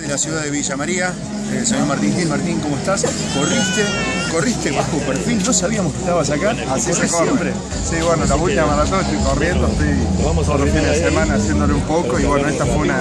de la ciudad de Villa María, el señor Martín Gil. Martín, ¿cómo estás? Corriste, corriste bajo perfil, no sabíamos que estabas acá. Así se ¿Corres corre. siempre. Sí, bueno, la última maratón estoy corriendo, estoy los fines de semana haciéndole un poco y bueno, esta fue una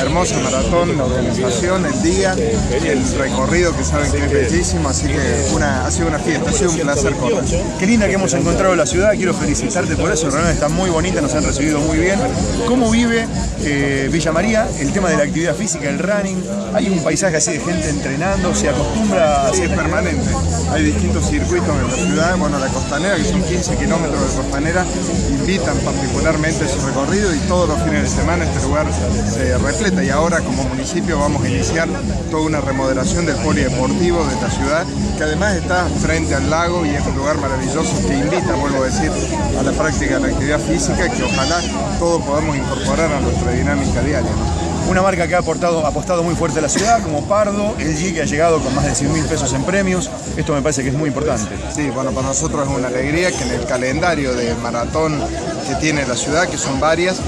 hermosa maratón, la organización, el día, el recorrido que saben que es bellísimo, así que una, ha sido una fiesta, ha sido un placer correr. Qué linda que hemos encontrado la ciudad, quiero felicitarte por eso, realmente está muy bonita, nos han recibido muy bien. ¿Cómo vive eh, Villa María el tema de la actividad física, el running? Hay un paisaje así de gente entrenando, se acostumbra a Sí, es permanente. Hay distintos circuitos en la ciudad. Bueno, la costanera, que son 15 kilómetros de costanera, invitan particularmente ese recorrido y todos los fines de semana este lugar se repleta. Y ahora, como municipio, vamos a iniciar toda una remodelación del polideportivo de esta ciudad, que además está frente al lago y es un lugar maravilloso que invita, vuelvo a decir, a la práctica de la actividad física, que ojalá todos podamos incorporar a nuestra dinámica diaria. Una marca que ha apostado muy fuerte a la ciudad, como Pardo, el G que ha llegado con más de 100 mil pesos en premios. Esto me parece que es muy importante. Sí, bueno, para nosotros es una alegría que en el calendario de maratón que tiene la ciudad, que son varias,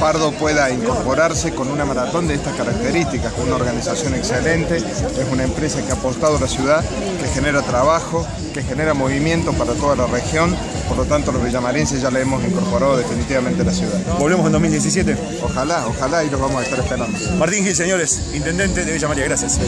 Pardo pueda incorporarse con una maratón de estas características, con una organización excelente, es una empresa que ha apostado a la ciudad, que genera trabajo, que genera movimiento para toda la región, por lo tanto los villamarenses ya le hemos incorporado definitivamente a la ciudad. Volvemos en 2017. Ojalá, ojalá y los vamos a estar esperando. Martín Gil, señores, intendente de Villa María, gracias.